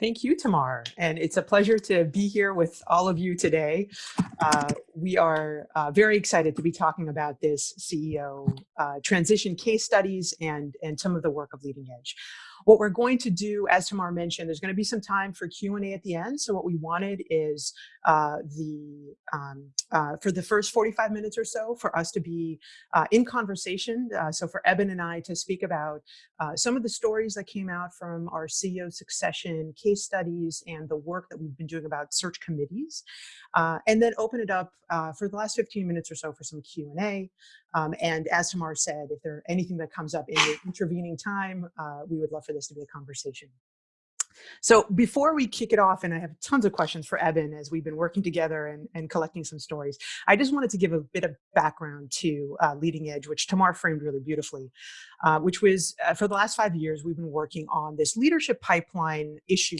Thank you, Tamar. And it's a pleasure to be here with all of you today. Uh, we are uh, very excited to be talking about this CEO uh, transition case studies and, and some of the work of Leading Edge. What we're going to do, as Tamar mentioned, there's going to be some time for Q&A at the end. So what we wanted is uh, the um, uh, for the first 45 minutes or so for us to be uh, in conversation. Uh, so for Eben and I to speak about uh, some of the stories that came out from our CEO succession case studies and the work that we've been doing about search committees, uh, and then open it up for the last 15 minutes or so for some Q&A. Um, and as Tamar said, if there are anything that comes up in the intervening time, we would love for this to be a conversation. So before we kick it off, and I have tons of questions for Eben as we've been working together and, and collecting some stories, I just wanted to give a bit of background to uh, Leading Edge, which Tamar framed really beautifully, uh, which was uh, for the last five years, we've been working on this leadership pipeline issue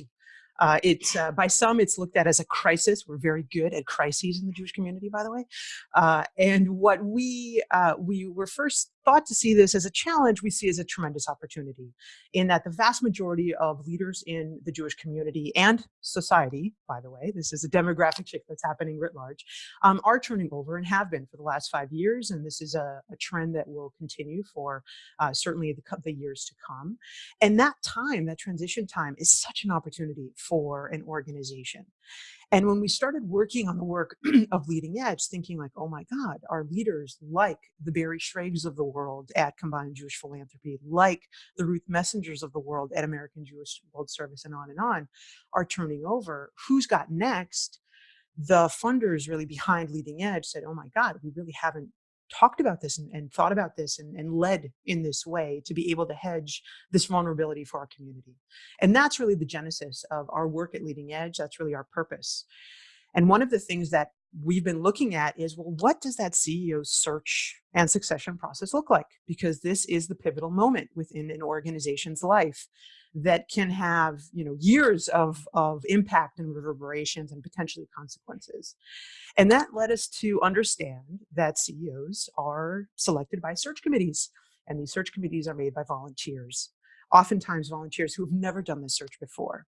uh, it's uh, by some it's looked at as a crisis. We're very good at crises in the Jewish community, by the way. Uh, and what we we were first thought to see this as a challenge, we see as a tremendous opportunity, in that the vast majority of leaders in the Jewish community and society, by the way, this is a demographic shift that's happening writ large, um, are turning over and have been for the last five years, and this is a, a trend that will continue for uh, certainly the, the years to come. And that time, that transition time, is such an opportunity for an organization. And when we started working on the work of Leading Edge, thinking like, oh my God, our leaders like the Barry Shrages of the world at Combined Jewish Philanthropy, like the Ruth Messingers of the world at American Jewish World Service and on and on, are turning over. Who's got next? The funders really behind Leading Edge said, oh my God, we really haven't talked about this and, and thought about this and, and, led in this way to be able to hedge this vulnerability for our community. And that's really the genesis of our work at Leading Edge. That's really our purpose. And one of the things that we've been looking at is, well, what does that CEO search and succession process look like? Because this is the pivotal moment within an organization's life that can have you know years of of impact and reverberations and potentially consequences. And that led us to understand that ceos are selected by search committees and these search committees are made by volunteers oftentimes volunteers who have never done this search before.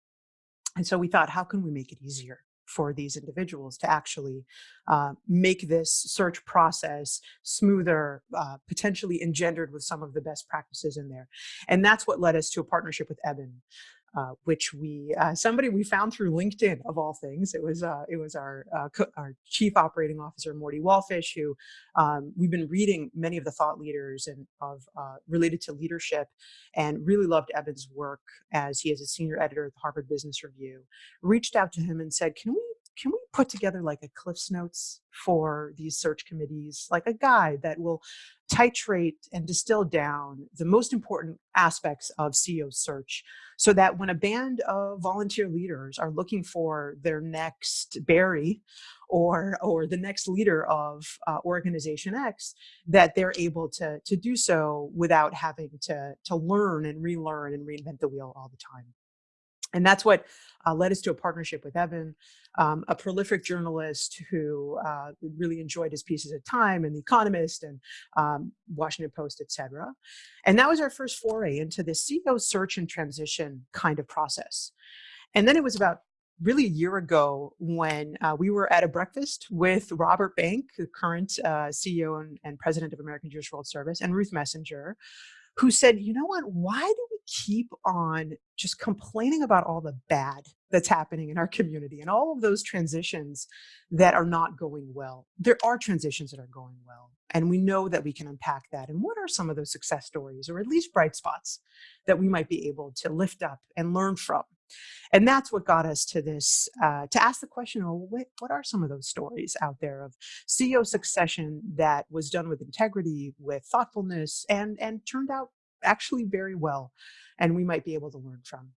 And so we thought how can we make it easier for these individuals to actually uh, make this search process smoother, uh, potentially engendered with some of the best practices in there. And that's what led us to a partnership with Eben. Uh, which we uh, somebody we found through LinkedIn of all things. It was uh, it was our uh, our chief operating officer Morty Wallfish, who um, we've been reading many of the thought leaders and of uh, related to leadership, and really loved Eben's work as he is a senior editor at the Harvard Business Review. Reached out to him and said, "Can we can we put together like a Cliff's Notes for these search committees, like a guide that will titrate and distill down the most important aspects of CEO search so that when a band of volunteer leaders are looking for their next Barry or, or the next leader of uh, organization X, that they're able to, to do so without having to, to learn and relearn and reinvent the wheel all the time. And that's what uh, led us to a partnership with Eben, um, a prolific journalist who uh, really enjoyed his pieces at Time and The Economist and um, Washington Post, et cetera. And that was our first foray into the CEO search and transition kind of process. And then it was about really a year ago when uh, we were at a breakfast with Robert Bank, the current uh, CEO and, and, president of American Jewish World Service, and Ruth Messinger, who said, you know what, why do keep on just complaining about all the bad that's happening in our community and all of those transitions that are not going well? There are transitions that are going well, and we know that we can unpack that. And what are some of those success stories, or at least bright spots, that we might be able to lift up and learn from? And that's what got us to this, uh, to ask the question, well, what, what are some of those stories out there of CEO succession that was done with integrity, with thoughtfulness, and, and turned out actually very well, and we might be able to learn from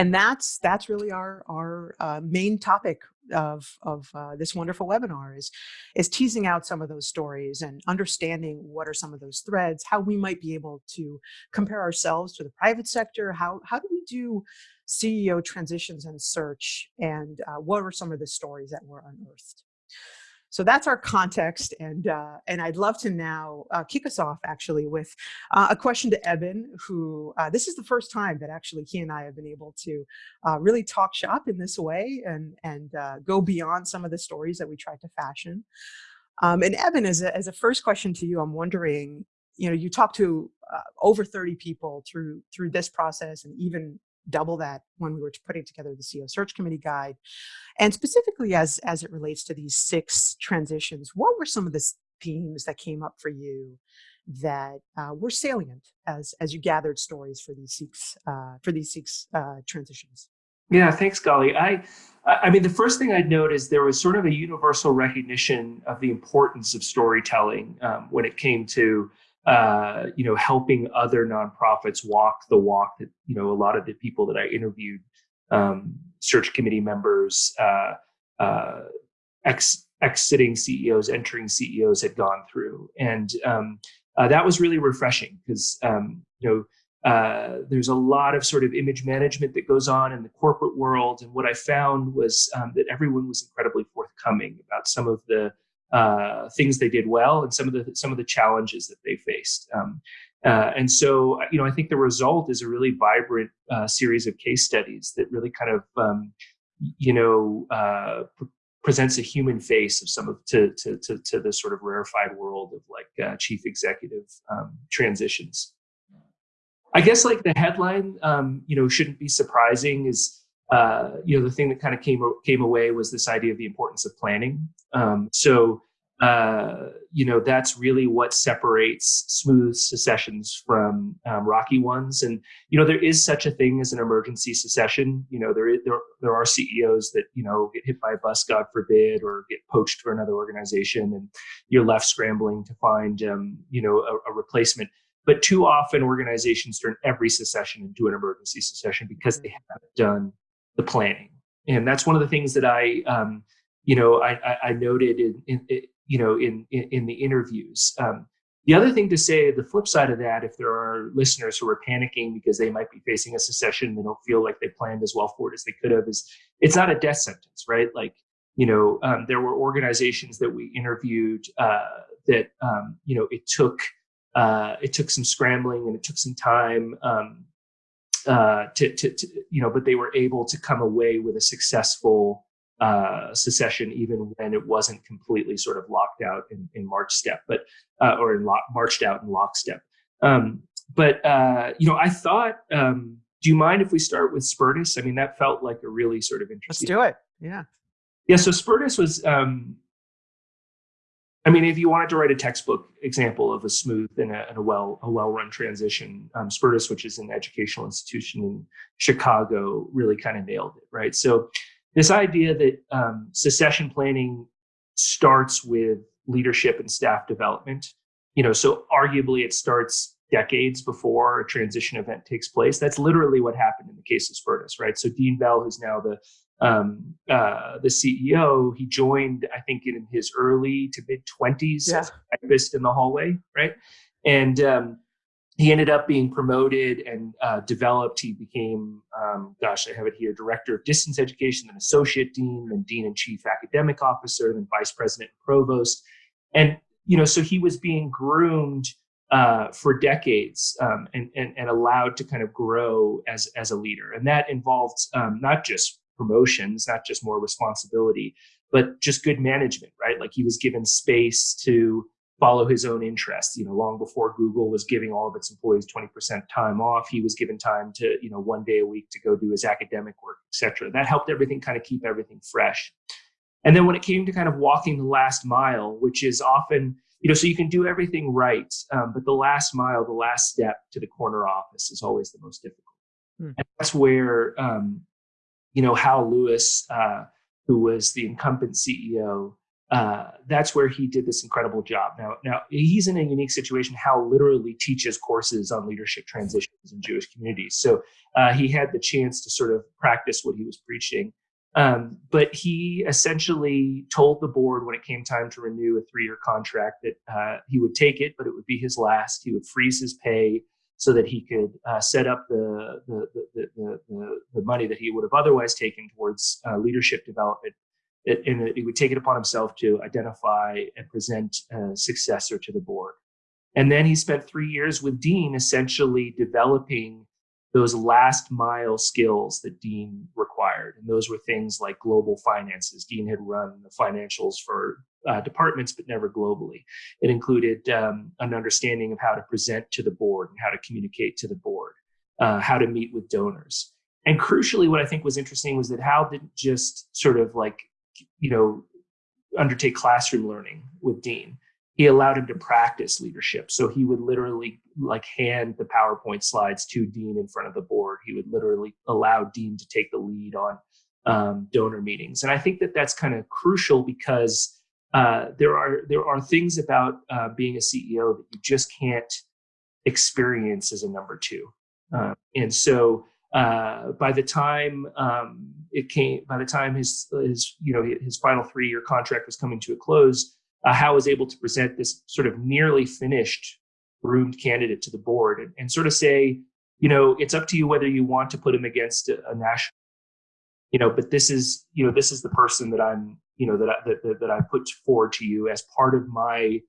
and that's that's really our our uh, main topic of of uh, this wonderful webinar is is teasing out some of those stories and understanding what are some of those threads, how we might be able to compare ourselves to the private sector, how how do we do CEO transitions and search, and uh, what are some of the stories that were unearthed. So that's our context, and uh, and I'd love to now uh, kick us off actually with uh, a question to Eben, who uh, this is the first time that actually he and I have been able to uh, really talk shop in this way and and uh, go beyond some of the stories that we tried to fashion. Um, and Eben, as a, as a first question to you, I'm wondering, you know, you talked to over 30 people through through this process, and even double that when we were putting together the CEO search committee guide. And specifically as, as it relates to these six transitions, what were some of the themes that came up for you that uh, were salient as, as you gathered stories for these six, uh, for these six uh, transitions? Yeah, thanks, Gali. I, I mean, the first thing I'd note is there was sort of a universal recognition of the importance of storytelling um, when it came to uh, you know, helping other nonprofits walk the walk that, you know, a lot of the people that I interviewed, um, search committee members, uh, uh, ex exiting CEOs, entering CEOs had gone through. And um, uh, that was really refreshing because, um, you know, uh, there's a lot of sort of image management that goes on in the corporate world. And what I found was um, that everyone was incredibly forthcoming about some of the uh, things they did well and some of the some of the challenges that they faced. Um, uh, and so, you know, I think the result is a really vibrant uh, series of case studies that really kind of, um, you know, uh, pr presents a human face of some of to to to, to the sort of rarefied world of like uh, chief executive um, transitions. I guess like the headline, um, you know, shouldn't be surprising is uh, you know, the thing that kind of came came away was this idea of the importance of planning. Um, so, uh, you know, that's really what separates smooth secessions from um, rocky ones. And you know, there is such a thing as an emergency secession. You know, there is, there there are CEOs that you know get hit by a bus, God forbid, or get poached for another organization, and you're left scrambling to find um, you know a, a replacement. But too often, organizations turn every secession into an emergency secession because they haven't done the planning. And that's one of the things that I, um, you know, I, I noted in, in, in, you know, in, in, in the interviews. Um, the other thing to say, the flip side of that, if there are listeners who are panicking because they might be facing a secession, they don't feel like they planned as well for it as they could have, is it's not a death sentence, right? Like, you know, um, there were organizations that we interviewed uh, that, um, you know, it took uh, it took some scrambling and it took some time. Um, uh, to, to, to, you know, but they were able to come away with a successful uh, secession, even when it wasn't completely sort of locked out in, in March step, but uh, or in lock, marched out in lockstep. Um, but uh, you know, I thought, um, do you mind if we start with Spertus? I mean, that felt like a really sort of interesting. Let's do it. Yeah. Yeah. So Spertus was um, I mean, if you wanted to write a textbook example of a smooth and a, and a well a well run transition, um, Spertus, which is an educational institution in Chicago, really kind of nailed it, right? So, this idea that um, secession planning starts with leadership and staff development, you know, so arguably it starts decades before a transition event takes place. That's literally what happened in the case of Spertus, right? So Dean Bell, who's now the um, uh, the CEO, he joined, I think, in his early to mid 20s yeah. breakfast in the hallway, right? And um, he ended up being promoted and uh, developed. He became, um, gosh, I have it here, director of distance education, then associate dean, then dean and chief academic officer, then vice president and provost. And, you know, so he was being groomed uh, for decades um, and, and, and allowed to kind of grow as, as a leader. And that involved um, not just promotions, not just more responsibility, but just good management, right? Like he was given space to follow his own interests. You know, long before Google was giving all of its employees 20% time off, he was given time to, you know, one day a week to go do his academic work, etc. That helped everything kind of keep everything fresh. And then when it came to kind of walking the last mile, which is often, you know, so you can do everything right, um, but the last mile, the last step to the corner office is always the most difficult. Hmm. And that's where um, you know, Hal Lewis, uh, who was the incumbent CEO, uh, that's where he did this incredible job. Now, now he's in a unique situation. Hal literally teaches courses on leadership transitions in Jewish communities, so uh, he had the chance to sort of practice what he was preaching. Um, but he essentially told the board when it came time to renew a three-year contract that uh, he would take it, but it would be his last. He would freeze his pay so that he could uh, set up the the, the, the, the, money that he would have otherwise taken towards uh, leadership development and he would take it upon himself to identify and present a successor to the board. And then he spent three years with Dean, essentially developing those last mile skills that Dean required. And those were things like global finances. Dean had run the financials for uh, departments, but never globally. It included um, an understanding of how to present to the board and how to communicate to the board, uh, how to meet with donors. And crucially, what I think was interesting was that Hal didn't just sort of like, you know, undertake classroom learning with Dean he allowed him to practice leadership. So he would literally like hand the PowerPoint slides to Dean in front of the board. He would literally allow Dean to take the lead on um, donor meetings. And I think that that's kind of crucial because uh, there are there are things about uh, being a CEO that you just can't experience as a number two. Uh, and so uh, by the time um, it came, by the time his his you know his final three year contract was coming to a close, uh, Hal was able to present this sort of nearly finished groomed candidate to the board and, and, sort of say, you know, it's up to you whether you want to put him against a, a, national, you know, but this is, you know, this is the person that I'm, you know, that I, that, that, I put forward to you as part of my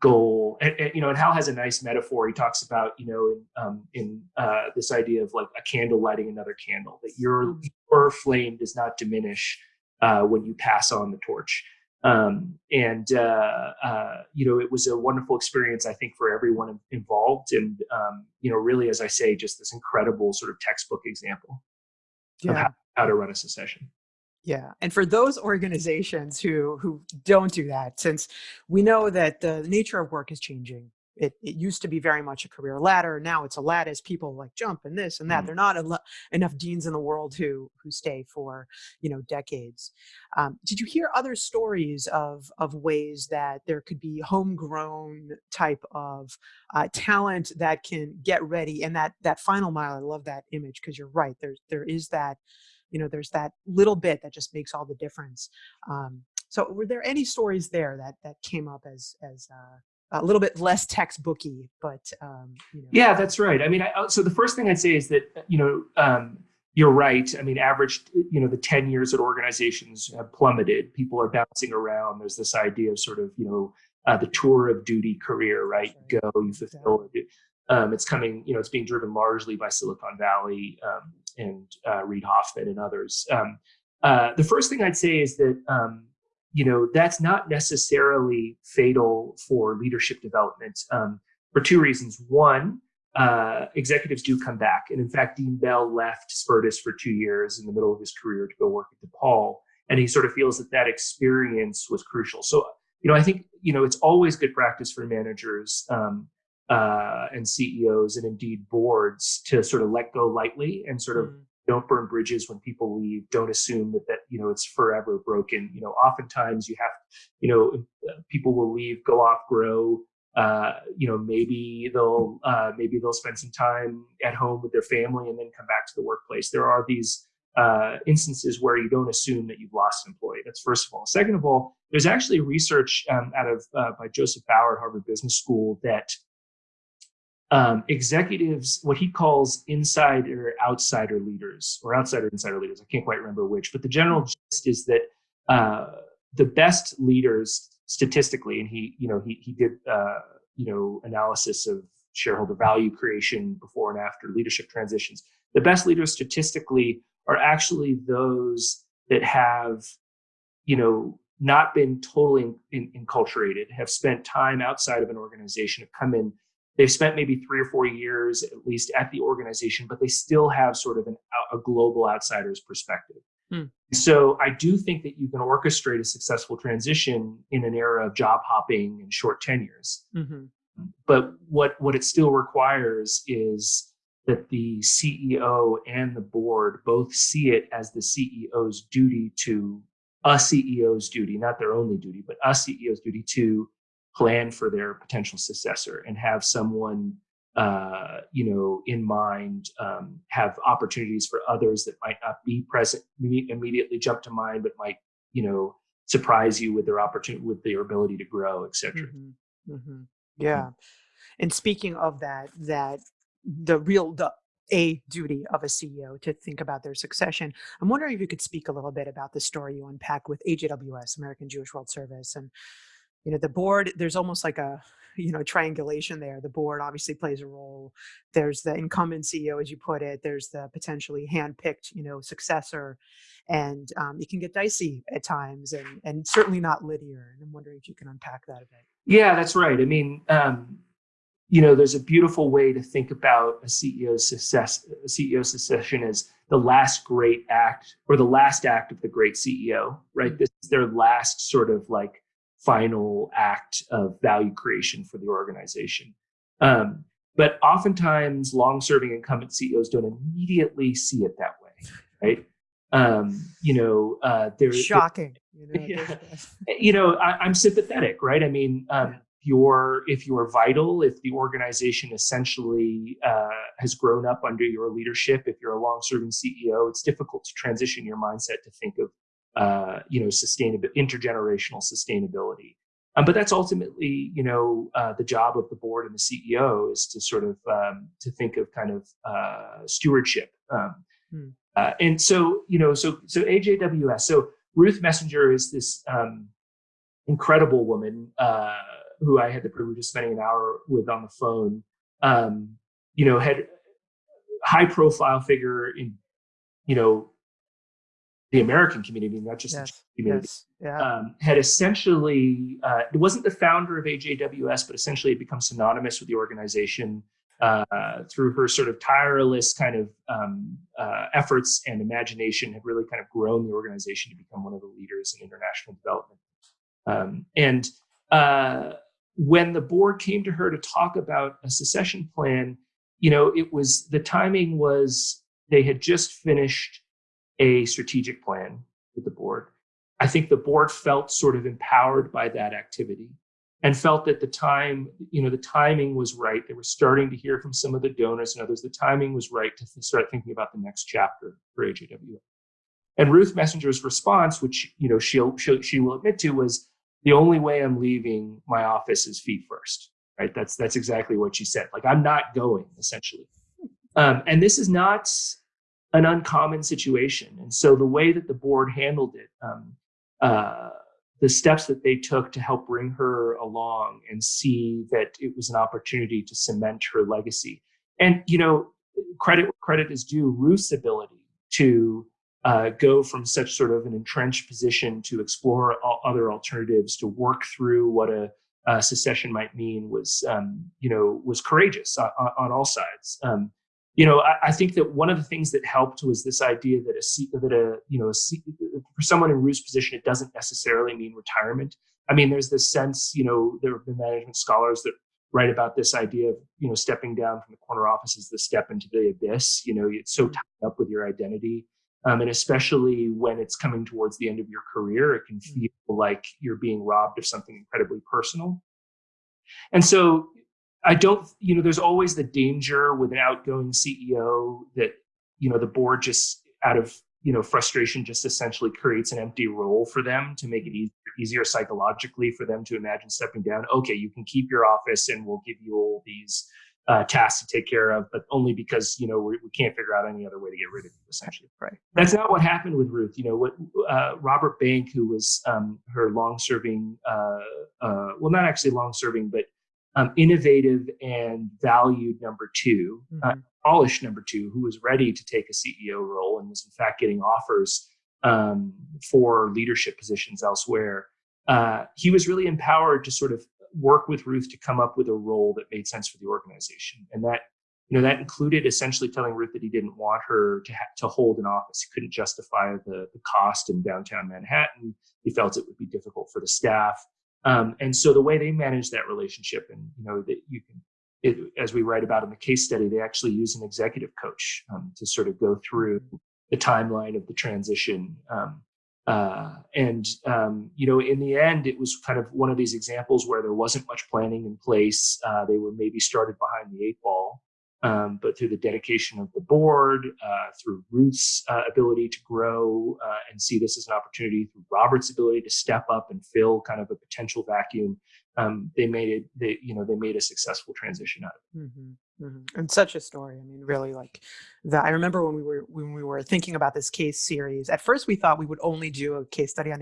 goal. And, and, you know, and Hal has a nice metaphor. He talks about, you know, in, um, in uh, this idea of like a candle lighting another candle, that your, your flame does not diminish uh, when you pass on the torch. Um, and uh, uh, you know, it was a wonderful experience, I think, for everyone involved. And um, you know, really, as I say, just this incredible sort of textbook example yeah. of how, how to run a secession. Yeah, and for those organizations who who don't do that, since we know that the nature of work is changing it, it used to be very much a career ladder. Now it's a lattice. People like jump and this and that. Mm. They're not enough deans in the world who who stay for you know decades. Um, did you hear other stories of of ways that there could be homegrown type of uh, talent that can get ready and that that final mile? I love that image because you're right. There's there is that you know there's that little bit that just makes all the difference. Um, so were there any stories there that that came up as as uh, a little bit less textbooky, but um, you know. yeah, that's right. I mean, I, so the first thing I'd say is that you know um, you're right. I mean, average you know the ten years at organizations have plummeted. People are bouncing around. There's this idea of sort of you know uh, the tour of duty career, right? You go, you fulfill it. Um, it's coming, you know, it's being driven largely by Silicon Valley um, and uh, Reid Hoffman and others. Um, uh, the first thing I'd say is that um, you know, that's not necessarily fatal for leadership development um, for two reasons. One, uh, executives do come back. And in fact, Dean Bell left Spertus for two years in the middle of his career to go work at DePaul. And he sort of feels that that experience was crucial. So, you know, I think, you know, it's always good practice for managers um, uh, and CEOs and indeed boards to sort of let go lightly and sort of mm don't burn bridges when people leave. Don't assume that that you know it's forever broken. You know oftentimes you have you know people will leave go off grow uh, you know maybe they'll uh, maybe they'll spend some time at home with their family and then come back to the workplace. There are these uh, instances where you don't assume that you've lost an employee. That's first of all. Second of all there's actually research um, out of uh, by joseph bower harvard business school that um, executives, what he calls insider outsider leaders or outsider insider leaders. I can't quite remember which, but the general gist is that uh, the best leaders statistically, and he, you know, he, he did, uh, you know, analysis of shareholder value creation before and after leadership transitions. The best leaders statistically are actually those that have, you know, not been totally enculturated, have spent time outside of an organization, have come in they've spent maybe three or four years at least at the organization, but they still have sort of an, a global outsider's perspective. Hmm. So I do think that you can orchestrate a successful transition in an era of job hopping and short tenures. Mm-hmm. But what what it still requires is that the CEO and the board both see it as the CEO's duty to a CEO's duty, not their only duty, but a CEO's duty to plan for their potential successor and have someone uh, you know in mind um, have opportunities for others that might not be present immediately jump to mind but might you know surprise you with their opportunity with their ability to grow etc mm-hmm. mm-hmm. yeah and speaking of that that the real the a duty of a CEO to think about their succession. I'm wondering if you could speak a little bit about the story you unpack with AJWS, American Jewish World Service, and you know the board. There's almost like a you know triangulation there. The board obviously plays a role. There's the incumbent CEO, as you put it. There's the potentially handpicked you know successor, and um, it can get dicey at times, and and certainly not linear. And I'm wondering if you can unpack that a bit. Yeah, that's right. I mean. Um, you know, there's a beautiful way to think about a CEO's success, a CEO succession as the last great act or the last act of the great CEO, right? Mm-hmm. This is their last sort of like final act of value creation for the organization. Um, but oftentimes, long-serving incumbent CEOs don't immediately see it that way, right? Um, you know, uh, they're shocking. You know, yeah. you know I, am sympathetic, right? I mean, um, you're if you're vital if the organization essentially uh, has grown up under your leadership if you're a long-serving ceo it's difficult to transition your mindset to think of uh, you know sustainable intergenerational sustainability um, but that's ultimately you know uh, the job of the board and the ceo is to sort of um, to think of kind of uh, stewardship um, hmm. Uh, and so you know so so ajws so ruth Messinger is this um, incredible woman uh, who I had the privilege of spending an hour with on the phone, um, you know, had high profile figure in, you know, the American community, not just yes, the community, yes, yeah. um, had essentially, uh, it wasn't the founder of AJWS, but essentially it become synonymous with the organization uh, through her sort of tireless kind of um, uh, efforts and imagination, had really kind of grown the organization to become one of the leaders in international development. Um, and uh, when the board came to her to talk about a secession plan, you know, it was the timing was they had just finished a strategic plan with the board. I think the board felt sort of empowered by that activity and felt that the time, you know, the timing was right. They were starting to hear from some of the donors and others. The timing was right to start thinking about the next chapter for AJW. And Ruth Messinger's response, which you know she'll, she'll she will admit to, was the only way I'm leaving my office is feet first. Right. That's that's exactly what she said. Like I'm not going essentially. Um, and this is not an uncommon situation. And so the way that the board handled it, um, uh, the steps that they took to help bring her along and see that it was an opportunity to cement her legacy. And you know, credit credit is due. Ruth's ability to uh, go from such sort of an entrenched position to explore other alternatives, to work through what a, a secession might mean was, um, you know, was courageous on, on all sides. Um, you know, I, I, think that one of the things that helped was this idea that a that a you know a, for someone in Ruth's position, it doesn't necessarily mean retirement. I mean, there's this sense, you know, there have been management scholars that write about this idea of you know stepping down from the corner office is the step into the abyss. You know, it's so tied up with your identity. Um, and especially when it's coming towards the end of your career, it can mm. feel like you're being robbed of something incredibly personal. And so I don't, you know, there's always the danger with an outgoing CEO that, you know, the board just out of, you know, frustration just essentially creates an empty role for them to make it easier, easier psychologically for them to imagine stepping down. Okay, you can keep your office and we'll give you all these uh, tasks to take care of, but only because you know we, we, can't figure out any other way to get rid of you. Essentially, right? That's not what happened with Ruth. You know what? Uh, Robert Bank, who was um, her long-serving, uh, uh well, not actually long-serving, but um, innovative and valued number 2 uh, mm-hmm. polished number two, who was ready to take a CEO role and was in fact getting offers um, for leadership positions elsewhere. Uh, he was really empowered to sort of work with Ruth to come up with a role that made sense for the organization. And that, you know, that included essentially telling Ruth that he didn't want her to ha- to hold an office. He couldn't justify the, the cost in downtown Manhattan. He felt it would be difficult for the staff. Um, and so the way they manage that relationship, and you know, that you can, it, as we write about in the case study, they actually use an executive coach um, to sort of go through the timeline of the transition. Um, uh, and um, you know, in the end, it was kind of one of these examples where there wasn't much planning in place. Uh, they were maybe started behind the eight ball, um, but through the dedication of the board, uh, through Ruth's uh, ability to grow uh, and see this as an opportunity, through Robert's ability to step up and fill kind of a potential vacuum, um, they made it. They you know they made a successful transition out of it. Mm-hmm. Mhm. And such a story. I mean, really, like the I remember when we were when we were thinking about this case series, at first we thought we would only do a case study on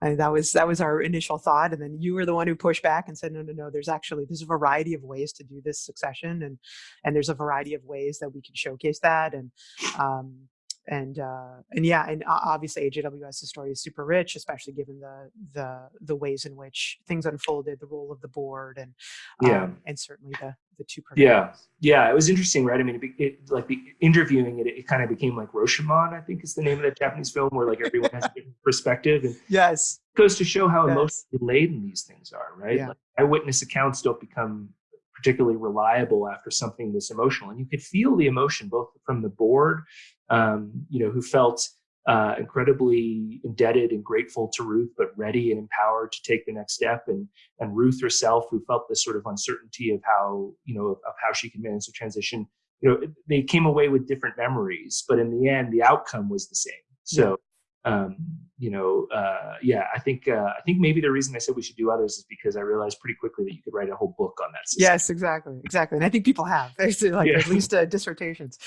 And that was that was our initial thought. And then you were the one who pushed back and said, no, no, no, there's actually there's a variety of ways to do this succession and and there's a variety of ways that we can showcase that. And um and uh, and yeah, and obviously AJWS's story is super rich, especially given the the the ways in which things unfolded, the role of the board, and Yeah. um, and certainly the the two Yeah, yeah, it was interesting, right? I mean, it, it like the interviewing it, it kind of became like Rashomon, I think is the name of that Japanese film, where like everyone has a different perspective, and it Yes. goes to show how Yes. emotionally laden these things are, right? Yeah. Like eyewitness accounts don't become particularly reliable after something this emotional, and you could feel the emotion both from the board, um, you know, who felt uh, incredibly indebted and grateful to Ruth, but ready and empowered to take the next step, and and Ruth herself, who felt this sort of uncertainty of how you know of, of how she could manage the transition. You know, they came away with different memories, but in the end, the outcome was the same. So, um, you know, uh, yeah, I think uh, I think maybe the reason I said we should do others is because I realized pretty quickly that you could write a whole book on that system. Yes, exactly, exactly. And I think people have, like Yeah. at least uh, dissertations.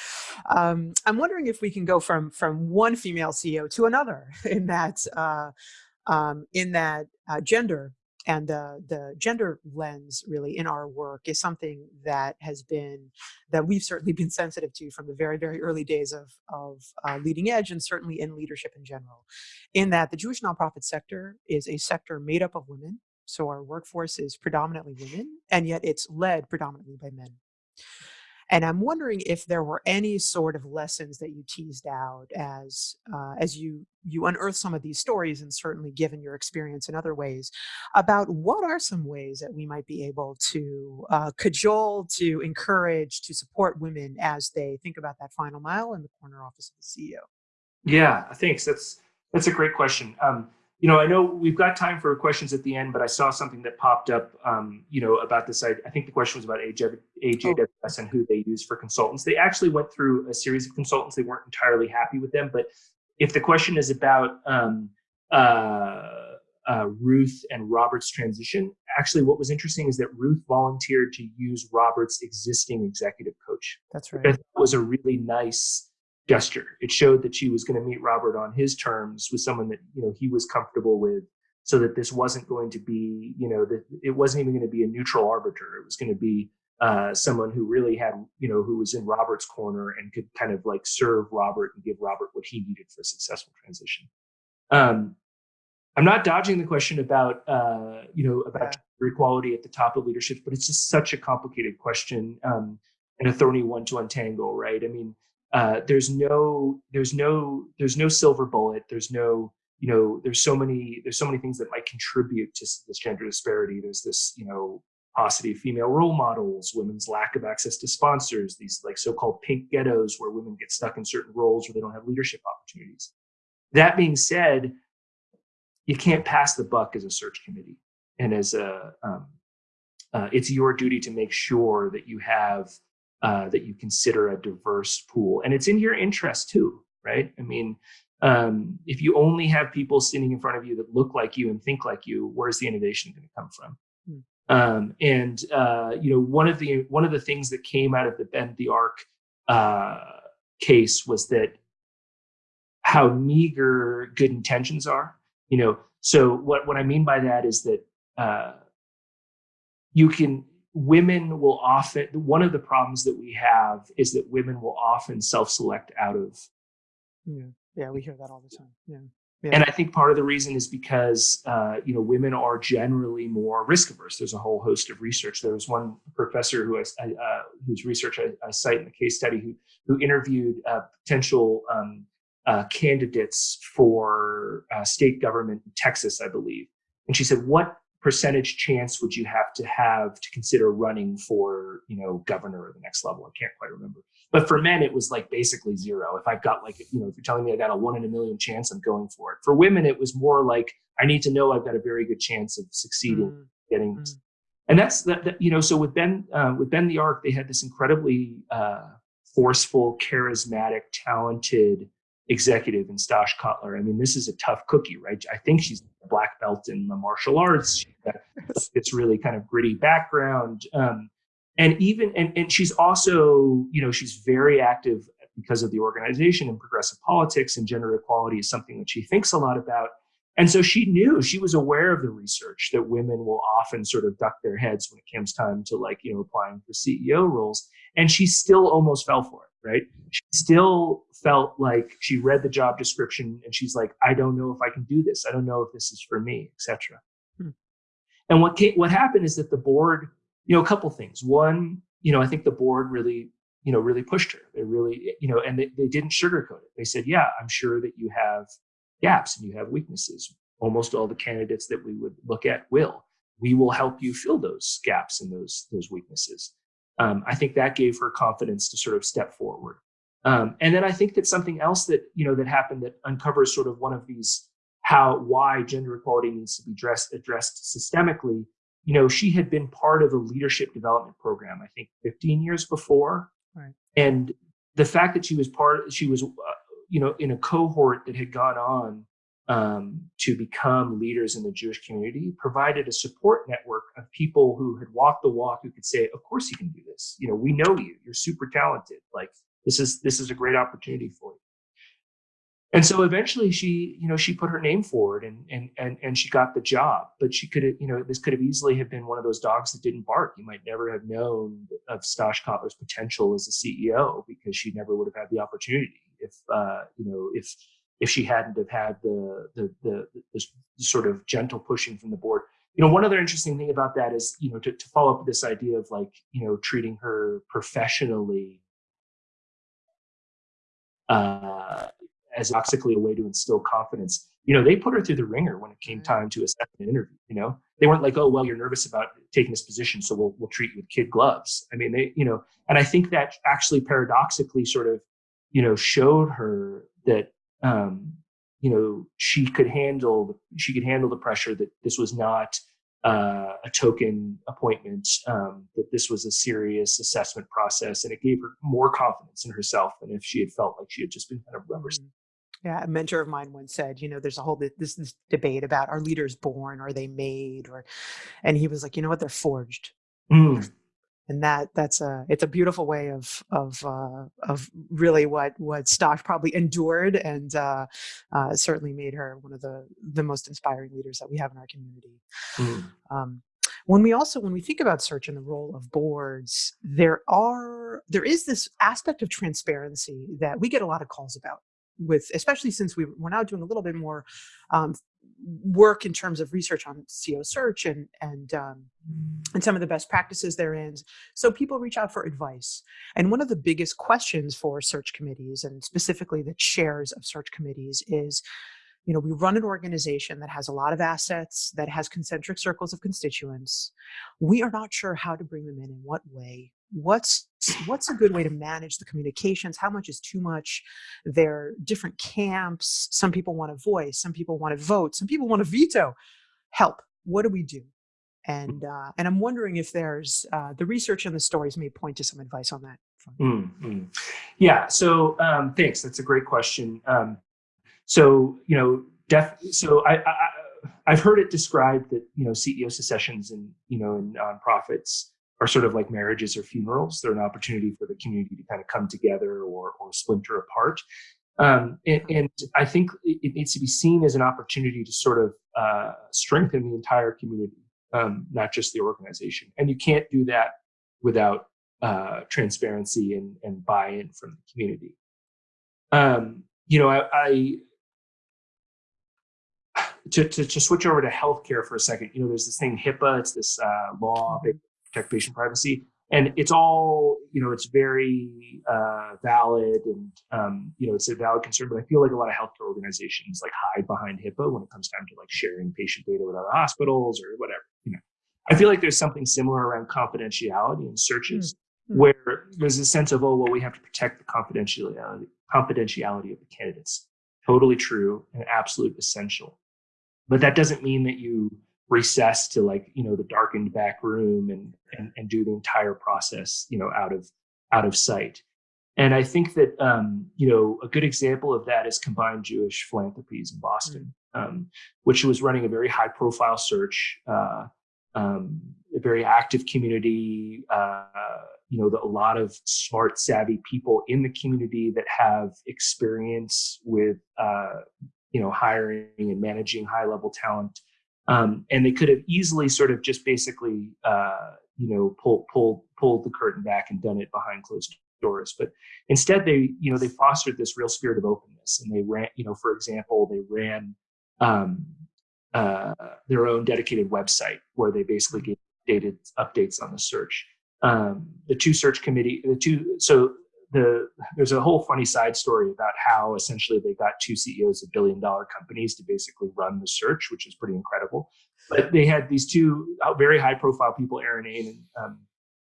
Um, I'm wondering if we can go from from one female CEO to another in that uh, um, in that uh, gender and the the gender lens really in our work is something that has been that we've certainly been sensitive to from the very very early days of of uh, leading edge and certainly in leadership in general in that the jewish nonprofit sector is a sector made up of women so our workforce is predominantly women and yet it's led predominantly by men and I'm wondering if there were any sort of lessons that you teased out as uh, as you you unearth some of these stories, and certainly given your experience in other ways, about what are some ways that we might be able to uh, cajole, to encourage, to support women as they think about that final mile in the corner office of the CEO. Yeah, thanks. That's that's a great question. Um, you know, I know we've got time for questions at the end, but I saw something that popped up. Um, you know, about this. I, I think the question was about AJ, AJWS and who they use for consultants. They actually went through a series of consultants. They weren't entirely happy with them, but if the question is about um, uh, uh, Ruth and Robert's transition, actually, what was interesting is that Ruth volunteered to use Robert's existing executive coach That's right. Thought was a really nice gesture. It showed that she was going to meet Robert on his terms with someone that you know he was comfortable with, so that this wasn't going to be you know that it wasn't even going to be a neutral arbiter. It was going to be uh, someone who really had you know who was in Robert's corner and could kind of like serve Robert and give Robert what he needed for a successful transition. Um, I'm not dodging the question about uh, you know about Yeah. gender equality at the top of leadership, but it's just such a complicated question um, and a thorny one to untangle, right? I mean, uh, there's no there's no there's no silver bullet. There's no you know there's so many there's so many things that might contribute to this gender disparity. There's this you know paucity of female role models, women's lack of access to sponsors, these like so-called pink ghettos where women get stuck in certain roles where they don't have leadership opportunities. That being said, you can't pass the buck as a search committee and as a um, uh, it's your duty to make sure that you have uh, that you consider a diverse pool. And it's in your interest too right? I mean um, if you only have people sitting in front of you that look like you and think like you where's the innovation going to come from? Hmm. um, and uh, you know one of the one of the things that came out of the bend the arc uh, case was that how meager good intentions are you know? So what what i mean by that is that uh, you can women will often one of the problems that we have is that women will often self-select out of Yeah, yeah, we hear that all the time. Yeah, and i think part of the reason is because uh, you know women are generally more risk averse there's a whole host of research. There was one professor who I, I, uh, whose research I, I cite in the case study who who interviewed uh, potential um, uh, candidates for uh, state government in texas i believe. And she said what percentage chance would you have to have to consider running for you know governor or the next level? I can't quite remember. But for men it was like basically zero. If i've got like you know if you're telling me i got a one in a million chance i'm going for it. For women it was more like i need to know i've got a very good chance of succeeding Mm, getting Mm. and that's that, that you know so with ben uh, with bend the arc they had this incredibly uh, forceful charismatic talented executive in Stosh Cotler. I mean, this is a tough cookie, right? I think she's a black belt in the martial arts. She's got this really kind of gritty background. Um, and even and, and she's also you know she's very active because of the organization and progressive politics and gender equality is something that she thinks a lot about and so she knew she was aware of the research that women will often sort of duck their heads when it comes time to like you know applying for ceo roles and she still almost fell for it right? She still felt like she read the job description and she's like i don't know if i can do this. I don't know if this is for me etc hmm. and what came, what happened is that the board you know a couple things. One you know i think the board really you know really pushed her. They really you know and they, they didn't sugarcoat it. They said yeah i'm sure that you have gaps and you have weaknesses. Almost all the candidates that we would look at will. We will help you fill those gaps and those those weaknesses um, i think that gave her confidence to sort of step forward. Um, and then i think that something else that you know that happened that uncovers sort of one of these how why gender equality needs to be addressed addressed systemically. You know she had been part of a leadership development program i think 15 years before. Right. and the fact that she was part she was uh, you know in a cohort that had gone on um, to become leaders in the Jewish community provided a support network of people who had walked the walk who could say, "Of course you can do this. You know, we know you. You're super talented. Like this is this is a great opportunity for you." And so eventually, she you know she put her name forward and and and and she got the job. But she could have you know this could have easily have been one of those dogs that didn't bark. You might never have known of Stosh Cotler's potential as a CEO because she never would have had the opportunity if uh, you know if if she hadn't have had the, the the, the sort of gentle pushing from the board. You know, one other interesting thing about that is, you know, to, to follow up this idea of like, you know, treating her professionally uh, as toxically a way to instill confidence. You know, they put her through the wringer when it came mm-hmm. time to assess an interview. You know, they weren't like, "Oh, well, you're nervous about taking this position, so we'll we'll treat you with kid gloves." I mean, they, you know, and I think that actually paradoxically sort of, you know, showed her that um, you know she could handle she could handle the pressure that this was not uh, a token appointment um, that this was a serious assessment process and it gave her more confidence in herself than if she had felt like she had just been kind of rubber mm-hmm. yeah, a mentor of mine once said, you know, there's a whole this, this debate about are leaders born, are they made, or, and he was like, you know what, they're forged. Mm and that that's a it's a beautiful way of of uh, of really what what Stosh probably endured and uh, uh, certainly made her one of the the most inspiring leaders that we have in our community. Mm. Um, when we also when we think about search and the role of boards, there are there is this aspect of transparency that we get a lot of calls about with especially since we, we're now doing a little bit more um, work in terms of research on CEO search and and um, and some of the best practices therein. So people reach out for advice. And one of the biggest questions for search committees and specifically the chairs of search committees is, you know, we run an organization that has a lot of assets, that has concentric circles of constituents. We are not sure how to bring them in in what way what's what's a good way to manage the communications? How much is too much? There are different camps. Some people want to voice. Some people want to vote. Some people want to veto. Help. What do we do? And uh, and i'm wondering if there's uh, the research and the stories may point to some advice on that mm -hmm. yeah so um, thanks. That's a great question. Um, so you know def so I, I i've heard it described that you know ceo secessions and you know in nonprofits are sort of like marriages or funerals. They're an opportunity for the community to kind of come together or, or splinter apart. Um, and, and, I think it needs to be seen as an opportunity to sort of uh, strengthen the entire community, um, not just the organization. And you can't do that without uh, transparency and, and buy-in from the community. Um, you know, I, I to, to, to, switch over to healthcare for a second, you know, there's this thing HIPAA, it's this uh, law, big protect patient privacy. And it's all, you know, it's very uh, valid and, um, you know, it's a valid concern, but I feel like a lot of healthcare organizations like hide behind HIPAA when it comes time to like sharing patient data with other hospitals or whatever, you know. I feel like there's something similar around confidentiality in searches mm-hmm. where there's a sense of, oh, well, we have to protect the confidentiality, confidentiality of the candidates. Totally true and absolute essential. But that doesn't mean that you recess to like you know the darkened back room and, and and do the entire process you know out of out of sight and i think that um, you know a good example of that is combined jewish philanthropies in boston mm. um, which was running a very high profile search uh, um, a very active community. Uh, you know, the, a lot of smart, savvy people in the community that have experience with, uh, you know, hiring and managing high-level talent. Um, and they could have easily sort of just basically, uh, you know, pulled pulled pulled the curtain back and done it behind closed doors. But instead, they, you know, they fostered this real spirit of openness, and they ran, you know, for example, they ran um, uh, their own dedicated website where they basically gave dated updates on the search. Um, the two search committee, the two, so the there's a whole funny side story about how essentially they got two CEOs of billion dollar companies to basically run the search, which is pretty incredible. But they had these two uh, very high profile people, Aron Ain and um,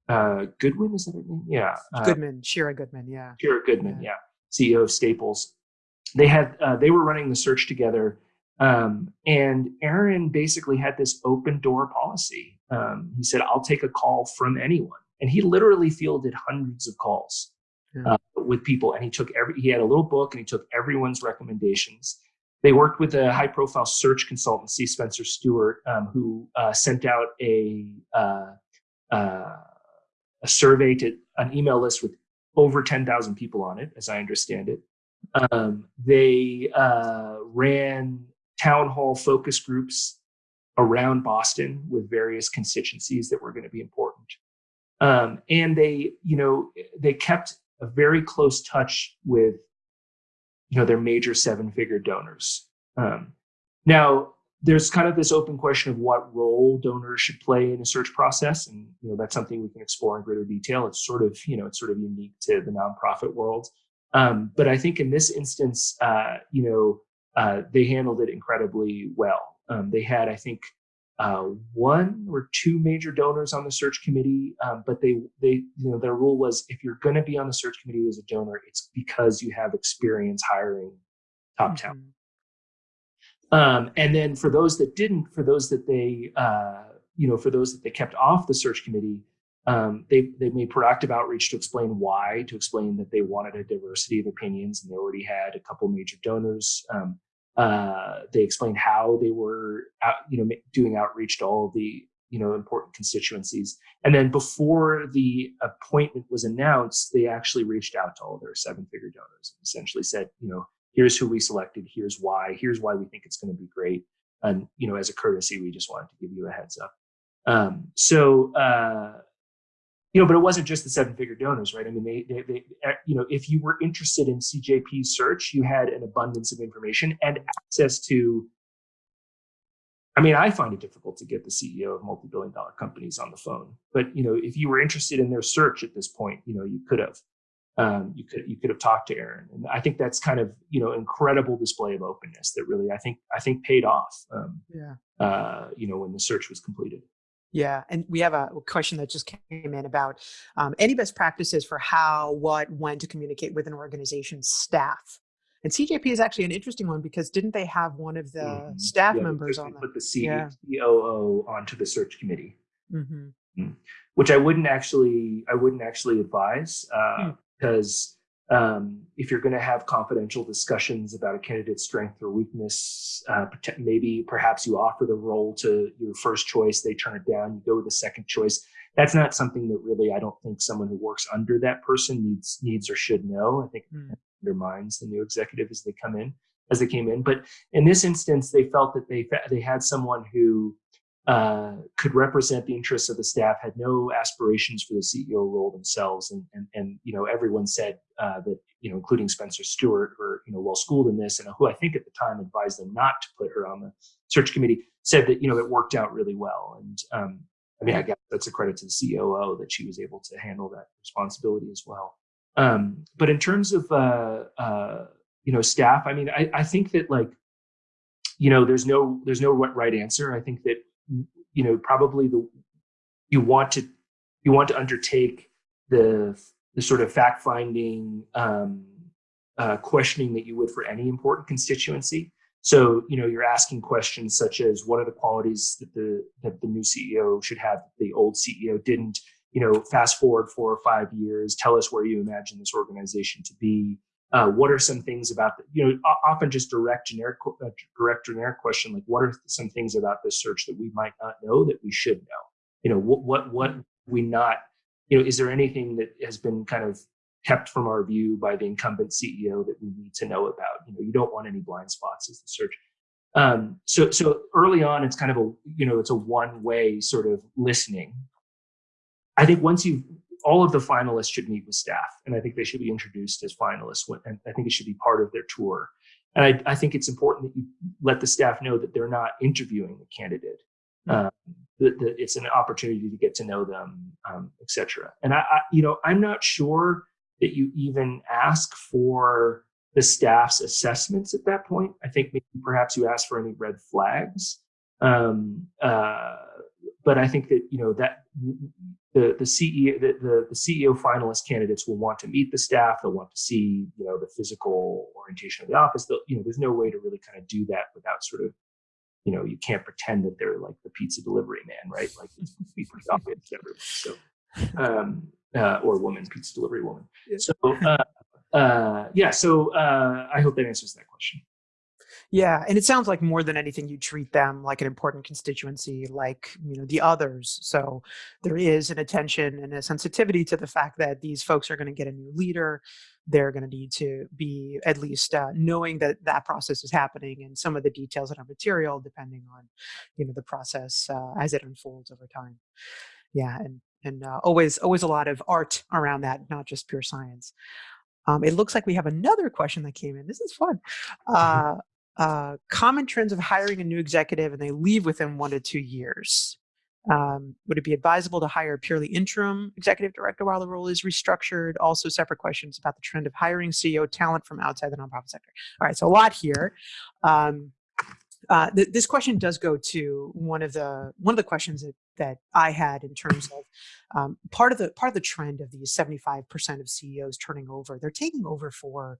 uh, Goodwin, is that her name? Yeah. Uh, Goodman, Shira Goodman, yeah. Shira Goodman, yeah. yeah. CEO of Staples. They had uh, they were running the search together um, and Aaron basically had this open door policy. Um, he said, I'll take a call from anyone. And he literally fielded hundreds of calls yeah. uh, with people. And he took every, he had a little book and he took everyone's recommendations. They worked with a high profile search consultancy, Spencer Stuart, um, who uh, sent out a, uh, uh a survey to an email list with over 10,000 people on it, as I understand it. Um, they uh, ran town hall focus groups around Boston with various constituencies that were going to be important. Um, and they, you know, they kept a very close touch with, you know, their major seven-figure donors. Um, now, there's kind of this open question of what role donors should play in a search process, and you know that's something we can explore in greater detail. It's sort of, you know, it's sort of unique to the nonprofit world. Um, but I think in this instance, uh, you know, uh, they handled it incredibly well. Um, they had, I think, uh, one or two major donors on the search committee, um, but they, they, you know, their rule was if you're going to be on the search committee as a donor, it's because you have experience hiring top talent. Mm-hmm. Um, and then for those that didn't, for those that they, uh, you know, for those that they kept off the search committee, um, they, they made proactive outreach to explain why, to explain that they wanted a diversity of opinions and they already had a couple major donors. Uh, they explained how they were, out, you know, doing outreach to all the, you know, important constituencies. And then before the appointment was announced, they actually reached out to all their seven-figure donors and essentially said, you know, here's who we selected, here's why, here's why we think it's going to be great. And, you know, as a courtesy, we just wanted to give you a heads up. Um, so, uh, you know, but it wasn't just the seven figure donors, right? I mean, they, they, they, eh, you know, if you were interested in CJP's search, you had an abundance of information and access to. I mean, I find it difficult to get the CEO of multi-billion dollar companies on the phone, but you know, if you were interested in their search at this point, you know, you could have, um, you could you could have talked to Aron, and I think that's kind of you know incredible display of openness that really I think I think paid off. Um, yeah. Uh, you know, when the search was completed. Yeah, and we have a question that just came in about um, any best practices for how, what, when to communicate with an organization's staff. And CJP is actually an interesting one because didn't they have one of the mm -hmm. staff yeah, members on put the C yeah. COO onto the search committee, mm -hmm. Mm. which I wouldn't actually I wouldn't actually advise uh, mm. Um, if you're going to have confidential discussions about a candidate's strength or weakness, uh, maybe perhaps you offer the role to your first choice, they turn it down, you go with the second choice. That's not something that really I don't think someone who works under that person needs needs or should know. I think mm. it undermines the new executive as they come in, as they came in. But in this instance, they felt that they they had someone who uh, could represent the interests of the staff, had no aspirations for the CEO role themselves, and and, and you know everyone said uh, that you know including Spencer Stuart, who you know well schooled in this, and who I think at the time advised them not to put her on the search committee, said that you know it worked out really well, and um, I mean I guess that's a credit to the COO that she was able to handle that responsibility as well. Um, but in terms of uh, uh, you know staff, I mean I, I think that like you know there's no there's no right answer. I think that you know probably the you want to you want to undertake the the sort of fact finding um, uh, questioning that you would for any important constituency. So you know you're asking questions such as what are the qualities that the that the new CEO should have that the old CEO didn't. You know, fast forward four or five years, tell us where you imagine this organization to be. Uh, what are some things about the, you know often just direct generic uh, direct generic question like what are some things about this search that we might not know that we should know you know, what what what we not, you know, is there anything that has been kind of kept from our view by the incumbent CEO that we need to know about? You know, you don't want any blind spots as the search. Um, so so early on, it's kind of a you know it's a one way sort of listening. I think once you all of the finalists should meet with staff, and I think they should be introduced as finalists. And I think it should be part of their tour. And I, I think it's important that you let the staff know that they're not interviewing the candidate. Um, that, that, it's an opportunity to get to know them, um, etc. And I, I, you know, I'm not sure that you even ask for the staff's assessments at that point. I think maybe perhaps you ask for any red flags. Um, uh, but I think that you know that the the CEO the, the, the CEO finalist candidates will want to meet the staff. They'll want to see you know the physical orientation of the office. They'll, you know, there's no way to really kind of do that without sort of you know you can't pretend that they're like the pizza delivery man, right? Like it's pretty obvious to everyone. So um, uh, or woman, pizza delivery woman. So uh, uh, yeah, so uh, I hope that answers that question. Yeah, and it sounds like more than anything, you treat them like an important constituency, like you know the others. So there is an attention and a sensitivity to the fact that these folks are going to get a new leader. They're going to need to be at least uh, knowing that that process is happening, and some of the details that are material, depending on you know the process uh, as it unfolds over time. Yeah, and and uh, always always a lot of art around that, not just pure science. Um, it looks like we have another question that came in. This is fun. Mm-hmm. Uh, uh, common trends of hiring a new executive and they leave within one to two years. Um, would it be advisable to hire a purely interim executive director while the role is restructured? Also, separate questions about the trend of hiring CEO talent from outside the nonprofit sector. All right, so a lot here. Um, uh, th this question does go to one of the one of the questions that, that I had in terms of um, part of the part of the trend of these 75% of CEOs turning over. They're taking over for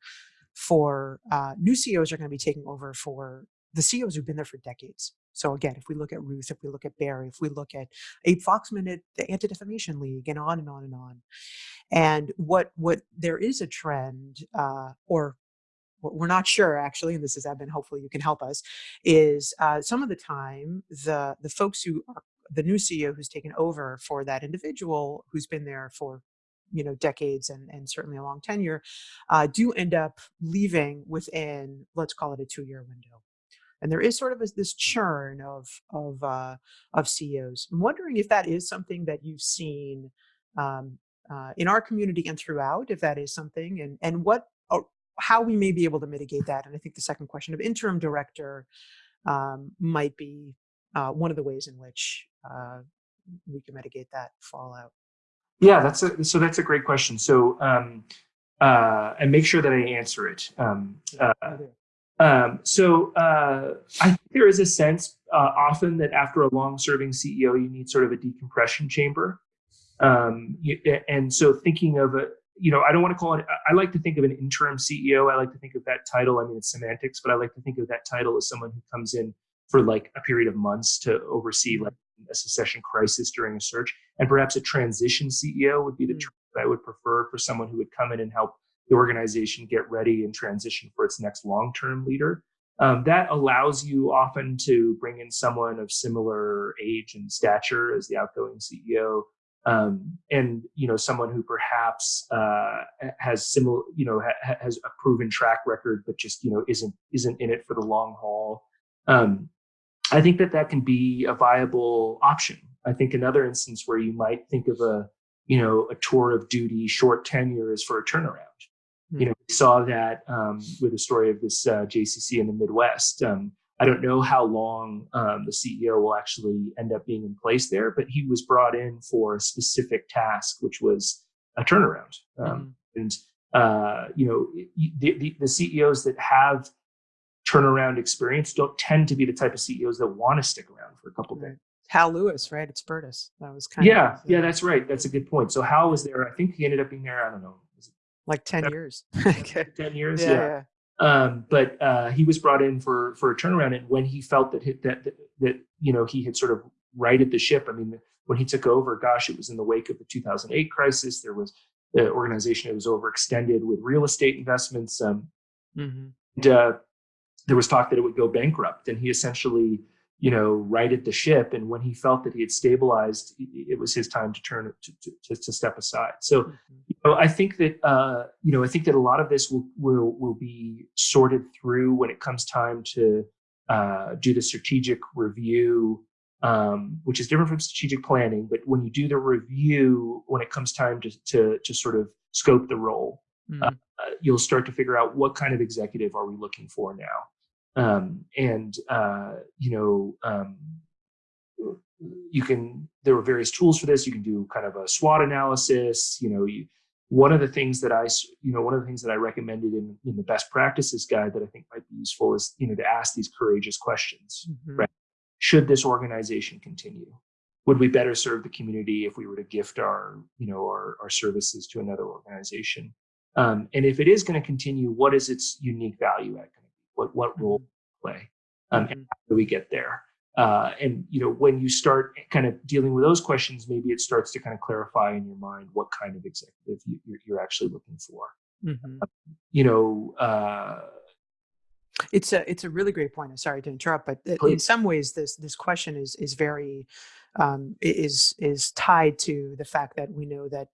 for uh, new CEOs are going to be taking over for the CEOs who've been there for decades. So again, if we look at Ruth, if we look at Barry, if we look at Abe Foxman at the Anti-Defamation League, and on and on and on. And what what there is a trend, uh, or we're not sure actually, and this is Eben, hopefully you can help us, is uh, some of the time the the folks who are the new CEO who's taken over for that individual who's been there for you know decades and, and certainly a long tenure uh, do end up leaving within let's call it a two-year window and there is sort of a, this churn of of uh, of CEOs. I'm wondering if that is something that you've seen um, uh, in our community and throughout, if that is something, and and what or how we may be able to mitigate that. And I think the second question of interim director um, might be uh, one of the ways in which uh, we can mitigate that fallout. Yeah, that's a so that's a great question. So um, uh, and make sure that I answer it. Um, uh, um, so uh, I think there is a sense uh, often that after a long-serving CEO, you need sort of a decompression chamber. Um, you, and so thinking of a, you know, I don't want to call it. I like to think of an interim CEO. I like to think of that title. I mean, it's semantics, but I like to think of that title as someone who comes in for like a period of months to oversee like a succession crisis during a search. And perhaps a transition CEO would be the mm. term that I would prefer for someone who would come in and help the organization get ready and transition for its next long-term leader. Um, that allows you often to bring in someone of similar age and stature as the outgoing CEO, um, and you know someone who perhaps uh, has similar, you know, ha has a proven track record, but just you know isn't isn't in it for the long haul. Um, I think that that can be a viable option. I think another instance where you might think of a, you know, a tour of duty short tenure is for a turnaround. You know, we saw that um, with the story of this uh, JCC in the Midwest. Um, I don't know how long um, the CEO will actually end up being in place there, but he was brought in for a specific task, which was a turnaround. Mm. And uh, you know, the, the, the CEOs that have turnaround experience don't tend to be the type of CEOs that want to stick around for a couple right. days. Hal Lewis, right? It's Spertus. That was kind yeah, of. Yeah, yeah, that's right. That's a good point. So Hal was there. I think he ended up being there, I don't know. Like 10 years. okay. 10 years, yeah. yeah. yeah. Um, but uh, he was brought in for for a turnaround, and when he felt that, that that that you know he had sort of righted the ship. I mean, when he took over, gosh, it was in the wake of the 2008 crisis. There was the organization that was overextended with real estate investments. Um, mm -hmm. and, uh, there was talk that it would go bankrupt, and he essentially you know, right at the ship. And when he felt that he had stabilized, it was his time to turn to, to, to step aside. So, mm-hmm. you know, I think that, uh, you know, I think that a lot of this will, will, will be sorted through when it comes time to uh, do the strategic review, um, which is different from strategic planning. But when you do the review, when it comes time to, to, to sort of scope the role, mm-hmm. uh, you'll start to figure out what kind of executive are we looking for now um, and uh, you know um, you can there are various tools for this. You can do kind of a swot analysis you know you, one of the things that i you know one of the things that i recommended in, in the best practices guide that i think might be useful is you know to ask these courageous questions mm-hmm. right? Should this organization continue? Would we better serve the community if we were to gift our you know our, our services to another organization? Um, and if it is going to continue what is its unique value add what what role mm-hmm. play um, and mm-hmm. how do we get there uh, and you know when you start kind of dealing with those questions maybe it starts to kind of clarify in your mind what kind of executive you, are actually looking for mm-hmm. uh, you know uh, it's a it's a really great point. I'm sorry to interrupt, but Please. in some ways, this this question is is very um, is is tied to the fact that we know that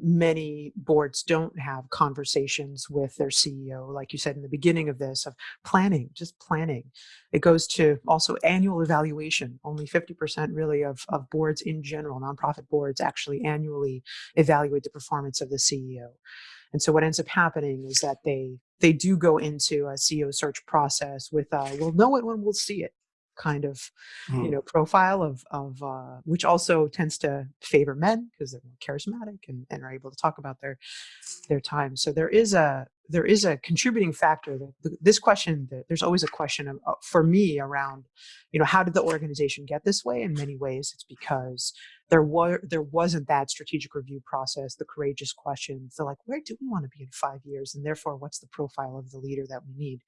many boards don't have conversations with their CEO, like you said in the beginning of this, of planning, just planning. It goes to also annual evaluation. Only 50% really of, of boards in general, nonprofit boards, actually annually evaluate the performance of the CEO. And so what ends up happening is that they they do go into a CEO search process with, uh, we'll know it when we'll see it kind of mm. you hmm. know profile of of uh, which also tends to favor men because they're more charismatic and, and are able to talk about their their time so there is a there is a contributing factor that this question there's always a question of, uh, for me around you know how did the organization get this way in many ways it's because there was there wasn't that strategic review process the courageous questions they're like where do we want to be in five years and therefore what's the profile of the leader that we need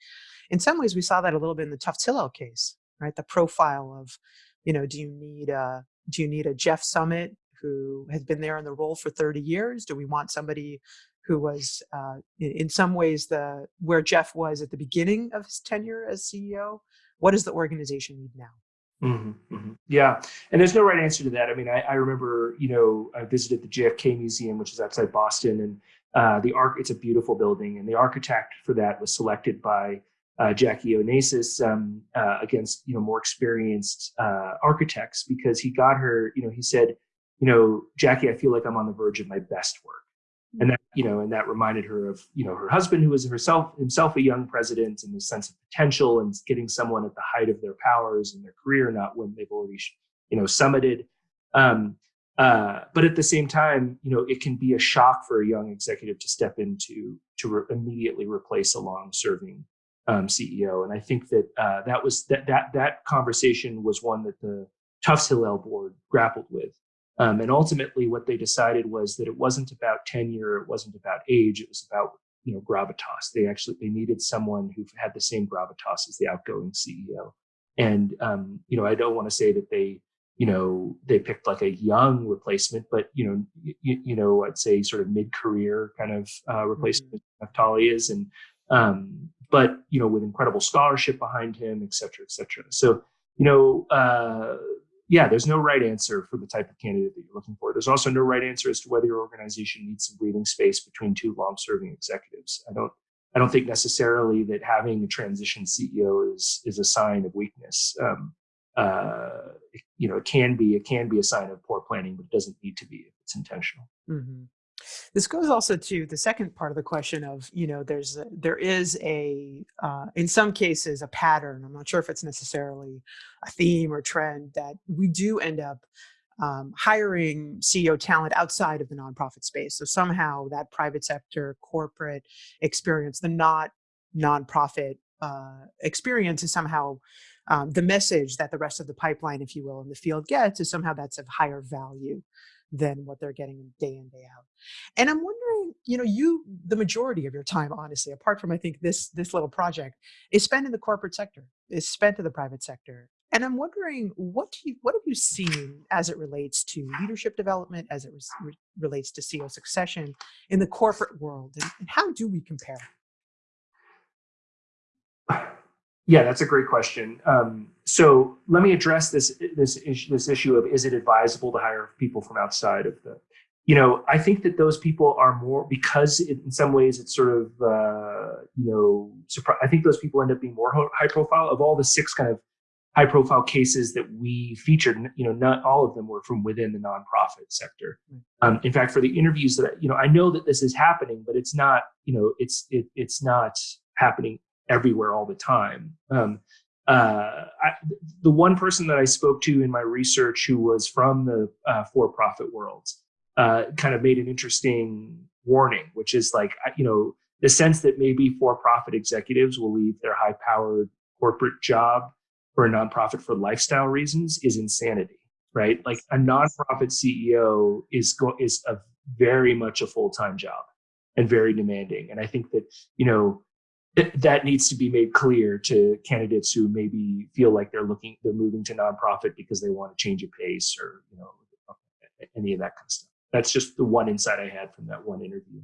in some ways we saw that a little bit in the tufts hillel case right? The profile of, you know, do you need a do you need a Jeff Summit who has been there in the role for 30 years? Do we want somebody who was uh, in, some ways the where Jeff was at the beginning of his tenure as CEO? What does the organization need now? Mm-hmm, mm-hmm. Yeah, and there's no right answer to that. I mean, I, I, remember, you know, I visited the JFK Museum, which is outside Boston, and uh, the arc. It's a beautiful building, and the architect for that was selected by uh, Jackie Onassis um, uh, against you know more experienced uh, architects because he got her. You know, he said, you know, Jackie, I feel like I'm on the verge of my best work, and that you know, and that reminded her of you know her husband, who was herself himself a young president, and the sense of potential and getting someone at the height of their powers in their career, not when they've already you know summited. Um, uh, but at the same time, you know, it can be a shock for a young executive to step into to re- immediately replace a long-serving um, CEO. And I think that uh, that was that that that conversation was one that the Tufts Hillel board grappled with. Um, and ultimately, what they decided was that it wasn't about tenure, it wasn't about age, it was about you know gravitas. They actually they needed someone who had the same gravitas as the outgoing CEO. And um, you know, I don't want to say that they you know they picked like a young replacement, but you know you, you know I'd say sort of mid career kind of uh, replacement mm-hmm. Naftali is, and um, but you know with incredible scholarship behind him, et cetera, et cetera. So you know, uh, yeah, there's no right answer for the type of candidate that you're looking for. There's also no right answer as to whether your organization needs some breathing space between two long-serving executives. I don't. I don't think necessarily that having a transition CEO is is a sign of weakness. Um, uh, you know, it can be it can be a sign of poor planning, but it doesn't need to be if it's intentional. Mm-hmm. This goes also to the second part of the question of, you know, there's a, there is a, uh, in some cases, a pattern. I'm not sure if it's necessarily a theme or trend that we do end up um, hiring CEO talent outside of the nonprofit space. So somehow that private sector, corporate experience, the not nonprofit uh, experience is somehow um, the message that the rest of the pipeline, if you will, in the field gets is somehow that's of higher value than what they're getting day in day out. And i'm wondering you know you the majority of your time honestly apart from i think this this little project is spent in the corporate sector is spent in the private sector. And i'm wondering what do you what have you seen as it relates to leadership development as it re- relates to ceo succession in the corporate world and, and how do we compare Yeah, that's a great question. Um, so let me address this this issue this issue of is it advisable to hire people from outside of the you know i think that those people are more because it, in some ways it's sort of uh, you know surpri- i think those people end up being more high profile. Of all the six kind of high profile cases that we featured you know not all of them were from within the nonprofit sector. Um, in fact for the interviews that you know i know that this is happening but it's not you know it's it, it's not happening everywhere all the time um, uh, I, the one person that i spoke to in my research who was from the uh, for-profit world uh, kind of made an interesting warning, which is like, you know, the sense that maybe for profit executives will leave their high powered corporate job for a nonprofit for lifestyle reasons is insanity, right? Like a nonprofit CEO is go- is a very much a full time job and very demanding. And I think that, you know, that needs to be made clear to candidates who maybe feel like they're looking, they're moving to nonprofit because they want to change a pace or, you know, any of that kind of stuff. That's just the one insight I had from that one interview.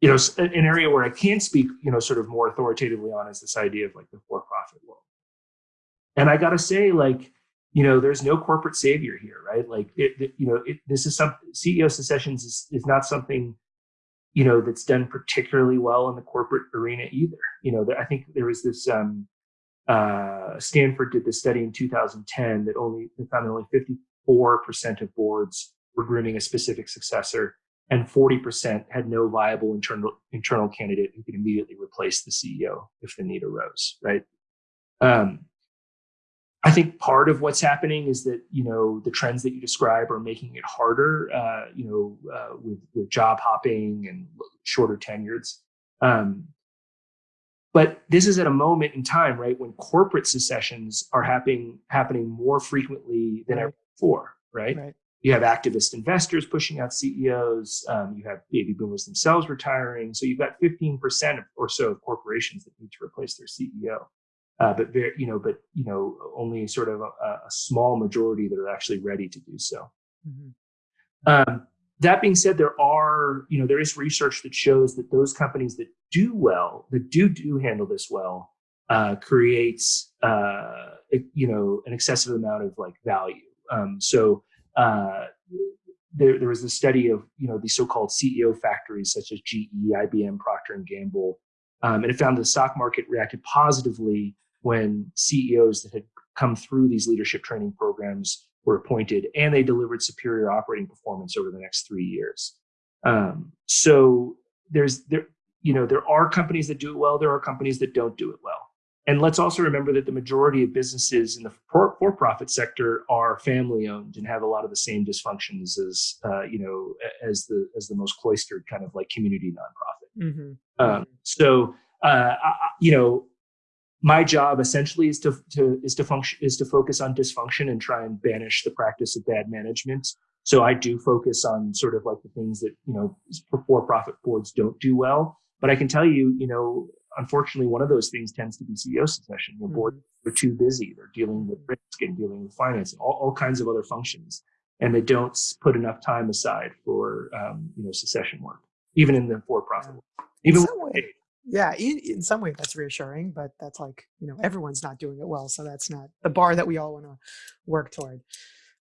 You know, an area where I can speak, you know, sort of more authoritatively on is this idea of like the for-profit world. And I got to say, like, you know, there's no corporate savior here, right? Like, it, it you know, it, this is some CEO successions is, is not something, you know, that's done particularly well in the corporate arena either. You know, I think there was this um, uh, Stanford did this study in 2010 that only they found that only 54% of boards were grooming a specific successor, and 40% had no viable internal internal candidate who could immediately replace the CEO if the need arose. Right. Um, I think part of what's happening is that you know the trends that you describe are making it harder. Uh, you know, uh, with with job hopping and shorter tenures. Um, but this is at a moment in time, right, when corporate secessions are happening happening more frequently than right. ever before, right? right? you have activist investors pushing out CEOs. Um, you have baby boomers themselves retiring. So you've got 15% or so of corporations that need to replace their CEO. Uh, but very, you know, but you know, only sort of a, a, small majority that are actually ready to do so. Mm-hmm. Um, that being said, there are, you know, there is research that shows that those companies that do well, that do do handle this well, uh, creates, uh, you know, an excessive amount of like value. Um, so uh, there, there was a study of you know these so-called CEO factories such as GE, IBM, Procter and Gamble, um, and it found the stock market reacted positively when CEOs that had come through these leadership training programs were appointed, and they delivered superior operating performance over the next three years. Um, so there's there you know there are companies that do it well, there are companies that don't do it well. And let's also remember that the majority of businesses in the for-profit sector are family-owned and have a lot of the same dysfunctions as uh, you know as the as the most cloistered kind of like community nonprofit. Mm-hmm. Um, so uh, I, you know, my job essentially is to, to is to function is to focus on dysfunction and try and banish the practice of bad management. So I do focus on sort of like the things that you know for-profit boards don't do well. But I can tell you, you know, unfortunately, one of those things tends to be CEO succession. Your board mm-hmm. are too busy. They're dealing with risk and dealing with finance and all, all kinds of other functions. And they don't put enough time aside for, um, you know, succession work, even in the for-profit yeah. Even yeah, in, in some way that's reassuring, but that's like, you know, everyone's not doing it well. So that's not the bar that we all want to work toward.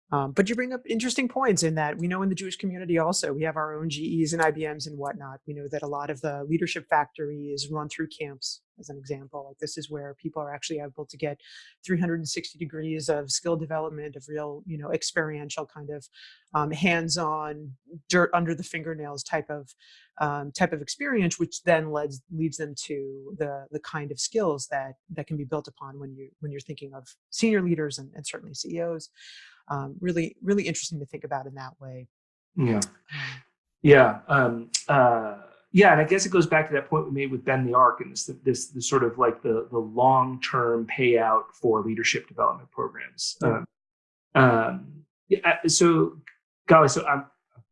Um, but you bring up interesting points in that we know in the Jewish community also we have our own GEs and IBMs and whatnot. We know that a lot of the leadership factory is run through camps, as an example. Like this is where people are actually able to get 360 degrees of skill development, of real, you know, experiential kind of um, hands-on, dirt under the fingernails type of um, type of experience, which then leads leads them to the the kind of skills that that can be built upon when you when you're thinking of senior leaders and, and certainly CEOs um, really really interesting to think about in that way. Yeah. Um, yeah um, uh, yeah and i guess it goes back to that point we made with bend the arc and this this, this sort of like the the long-term payout for leadership development programs. Um, um yeah, so Gali so i'm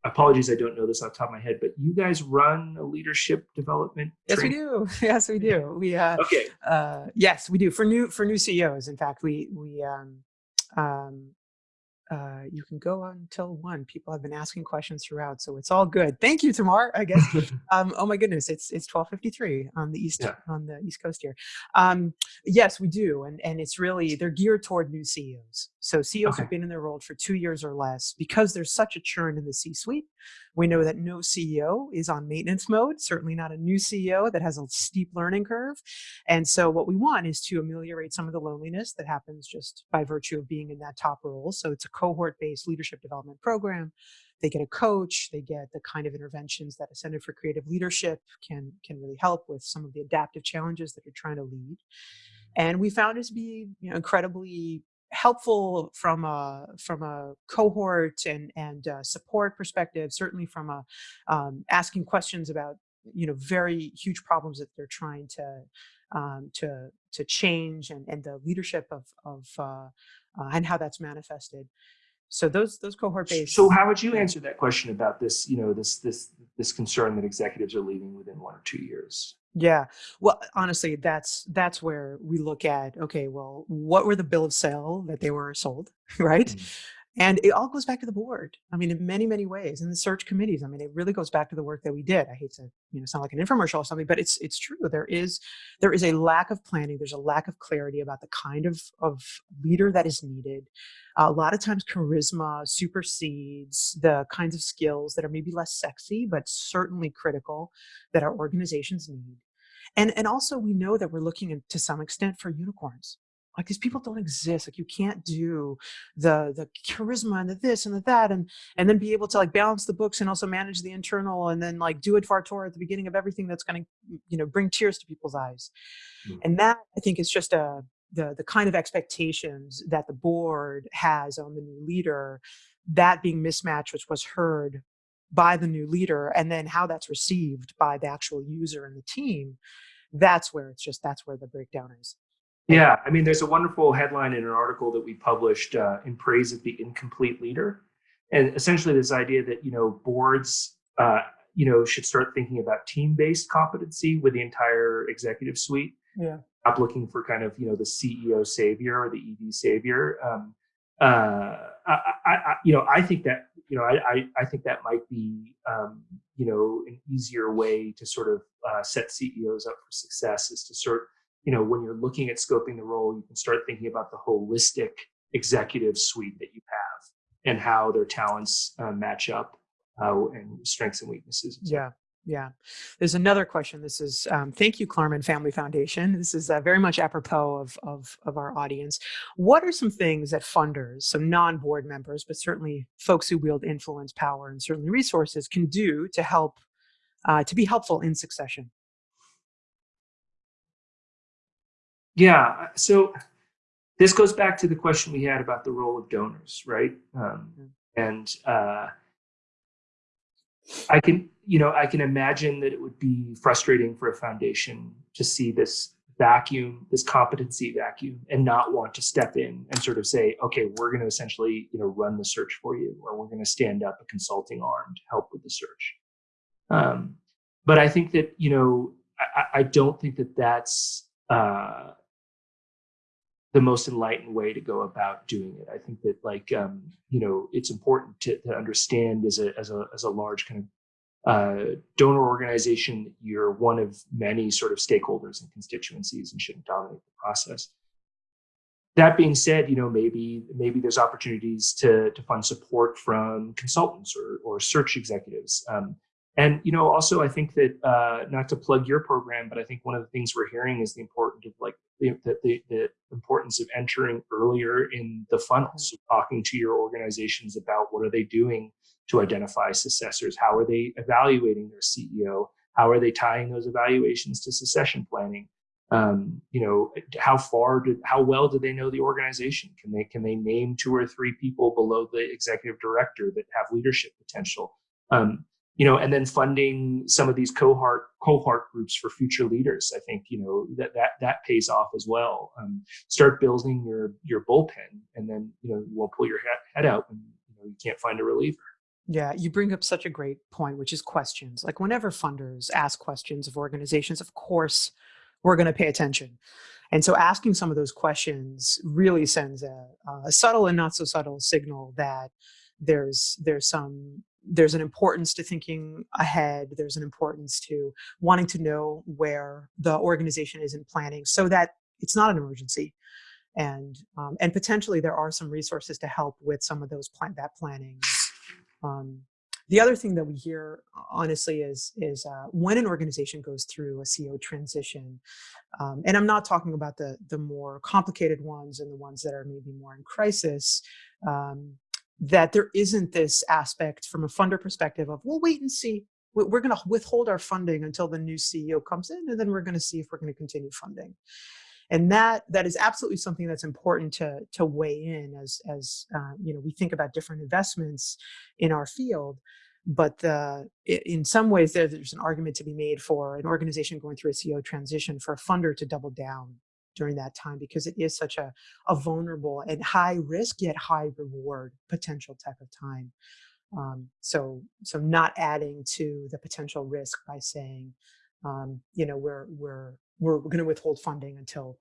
apologies i don't know this off the top of my head but you guys run a leadership development yes training? we do. Yes we do. We uh okay. uh yes we do. For new for new ceos in fact we we um um uh, you can go until one. People have been asking questions throughout, so it's all good. Thank you, Tamar. I guess. um, oh my goodness, it's it's twelve fifty three on the east Yeah. on the east coast here. Um, yes, we do, and and it's really they're geared toward new CEOs. So CEOs Okay. who've been in their role for two years or less, because there's such a churn in the C-suite. We know that no CEO is on maintenance mode. Certainly not a new CEO that has a steep learning curve. And so what we want is to ameliorate some of the loneliness that happens just by virtue of being in that top role. So it's a cohort-based leadership development program. They get a coach, they get the kind of interventions that a Center for Creative Leadership can, can really help with some of the adaptive challenges that you're trying to lead. And we found it to be you know, incredibly helpful from a from a cohort and and support perspective certainly from a um, asking questions about you know very huge problems that they're trying to um, to to change and, and the leadership of of uh, uh, and how that's manifested. So those those cohort based. So how would you answer that question about this, you know, this this this concern that executives are leaving within one or two years? Yeah. Well, honestly, that's that's where we look at okay, well, what were the bill of sale that they were sold, right? Mm. And it all goes back to the board. I mean, in many, many ways, and the search committees. I mean, it really goes back to the work that we did. I hate to, you know, sound like an infomercial or something, but it's it's true. There is there is a lack of planning. There's a lack of clarity about the kind of of leader that is needed. a lot of times, charisma supersedes the kinds of skills that are maybe less sexy, but certainly critical that our organizations need. And and also, we know that we're looking to some extent for unicorns. Like these people don't exist. Like you can't do the the charisma and the this and the that and and then be able to like balance the books and also manage the internal and then like do it fartor at the beginning of everything that's going to you know bring tears to people's eyes. Mm. And that I think is just a the the kind of expectations that the board has on the new leader, that being mismatched, which was heard by the new leader, and then how that's received by the actual user and the team. That's where it's just that's where the breakdown is. Yeah, I mean, there's a wonderful headline in an article that we published uh, in praise of the incomplete leader, and essentially this idea that you know boards, uh, you know, should start thinking about team-based competency with the entire executive suite. Yeah. Stop looking for kind of you know the CEO savior or the ED savior. Um, uh, I, I, I, you know, I think that you know, I, I, I think that might be um, you know an easier way to sort of uh, set CEOs up for success is to sort you know, when you're looking at scoping the role, you can start thinking about the holistic executive suite that you have and how their talents uh, match up uh, and strengths and weaknesses. and so Yeah, yeah. There's another question. This is um, thank you, Klarman Family Foundation. This is uh, very much apropos of, of of our audience. What are some things that funders, some non-board members, but certainly folks who wield influence, power, and certainly resources, can do to help uh, to be helpful in succession? Yeah. So this goes back to the question we had about the role of donors, right? Um, Mm. and uh, I can, you know, I can imagine that it would be frustrating for a foundation to see this vacuum, this competency vacuum, and not want to step in and sort of say, okay, we're going to essentially, you know, run the search for you, or we're going to stand up a consulting arm to help with the search. Um, but I think that, you know, I, I I don't think that that's uh, the most enlightened way to go about doing it. I think that like um, you know it's important to, to understand as a as a as a large kind of uh, donor organization, you're one of many sort of stakeholders and constituencies and shouldn't dominate the process. That being said, you know maybe maybe there's opportunities to to fund support from consultants or or search executives. Um, and you know, also, I think that uh, not to plug your program, but I think one of the things we're hearing is the importance of like the, the, the importance of entering earlier in the funnel. So talking to your organizations about what are they doing to identify successors, how are they evaluating their CEO, how are they tying those evaluations to succession planning. Um, you know, how far did, how well do they know the organization? Can they can they name two or three people below the executive director that have leadership potential? Um, you know, and then funding some of these cohort cohort groups for future leaders. I think you know that that that pays off as well. Um, start building your your bullpen, and then you know you won't pull your head, out when you know you can't find a reliever. Yeah, you bring up such a great point, which is questions. Like whenever funders ask questions of organizations, of course, we're going to pay attention. And so asking some of those questions really sends a, a subtle and not so subtle signal that there's there's some there's an importance to thinking ahead. There's an importance to wanting to know where the organization is in planning so that it's not an emergency. And, um, and potentially there are some resources to help with some of those plan that planning. Um, the other thing that we hear, honestly, is, is uh, when an organization goes through a CEO transition, um, and I'm not talking about the, the more complicated ones and the ones that are maybe more in crisis, um, that there isn't this aspect from a funder perspective of, we'll wait and see. We're going to withhold our funding until the new CEO comes in, and then we're going to see if we're going to continue funding. And that that is absolutely something that's important to to weigh in as as uh, you know we think about different investments in our field. But in some ways, there's an argument to be made for an organization going through a CEO transition for a funder to double down during that time because it is such a, a vulnerable and high risk yet high reward potential type of time. Um, so, so not adding to the potential risk by saying, um, you know, we're we're we're going to withhold funding until,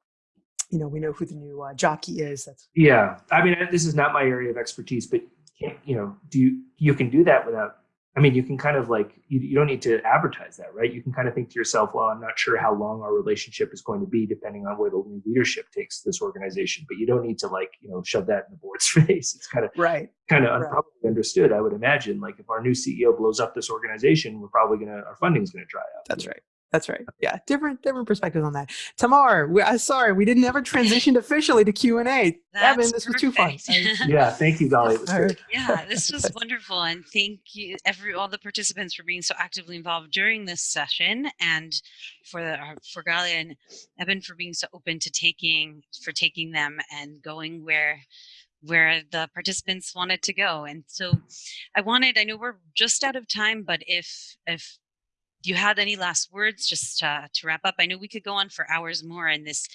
you know, we know who the new uh, jockey is. That's yeah. I mean, this is not my area of expertise, but you know, do you you can do that without I mean, you can kind of like, you, you don't need to advertise that, right? You can kind of think to yourself, well, I'm not sure how long our relationship is going to be depending on where the new leadership takes this organization, but you don't need to like, you know, shove that in the board's face. It's kind of, right. kind of right. probably understood. I would imagine like if our new CEO blows up this organization, we're probably going to, our funding is going to dry up. That's right. That's right. Yeah, different different perspectives on that. Tamar, we, uh, sorry, we didn't ever transitioned officially to Q and A. Eben, this was too fun. yeah, thank you, Gali. yeah, this was wonderful, and thank you every all the participants for being so actively involved during this session, and for the, uh, for Galia and Eben for being so open to taking for taking them and going where where the participants wanted to go. And so I wanted, I know we're just out of time, but if if you had any last words just to, to wrap up? I know we could go on for hours more in this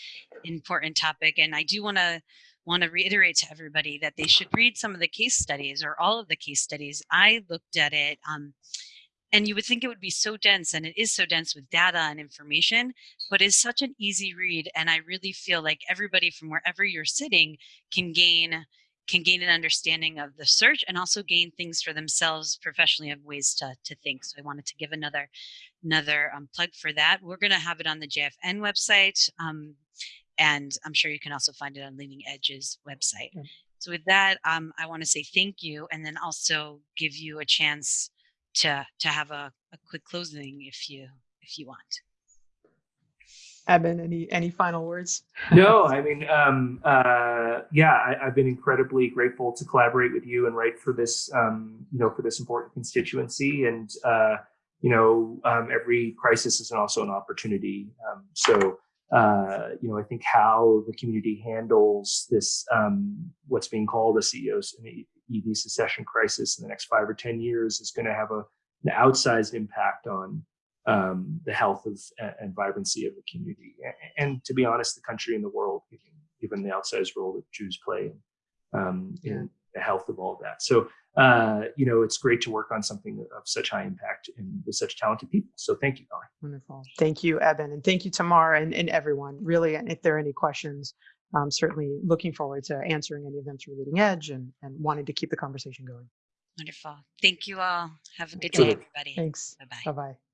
important topic, and I do want to want to reiterate to everybody that they should read some of the case studies or all of the case studies. I looked at it, um, and you would think it would be so dense, and it is so dense with data and information, but it's such an easy read. And I really feel like everybody from wherever you're sitting can gain can gain an understanding of the search and also gain things for themselves professionally of ways to, to think. So I wanted to give another another um, plug for that. We're going to have it on the JFN website. Um, and I'm sure you can also find it on Leading Edge's website. So with that, um, I want to say thank you and then also give you a chance to to have a, a quick closing if you if you want. Eben, any any final words? no, I mean, um, uh, yeah, I, have been incredibly grateful to collaborate with you and write for this, um, you know, for this important constituency. And uh, you know, um, every crisis is also an opportunity. Um, so, uh, you know, I think how the community handles this, um, what's being called a CEO's EV succession crisis in the next five or ten years, is going to have a, an outsized impact on um, the health of and vibrancy of the community, and to be honest, the country and the world, given, given the outsized role that Jews play um, in the health of all of that. So, uh, you know, it's great to work on something of such high impact and with such talented people. So, thank you, Gali. Wonderful. Thank you, Eben, and thank you, Tamar, and, and everyone. Really, and if there are any questions, I'm certainly looking forward to answering any of them through Leading Edge and, and wanting to keep the conversation going. Wonderful. Thank you all. Have a good day, everybody. Thanks. Bye bye. Bye bye.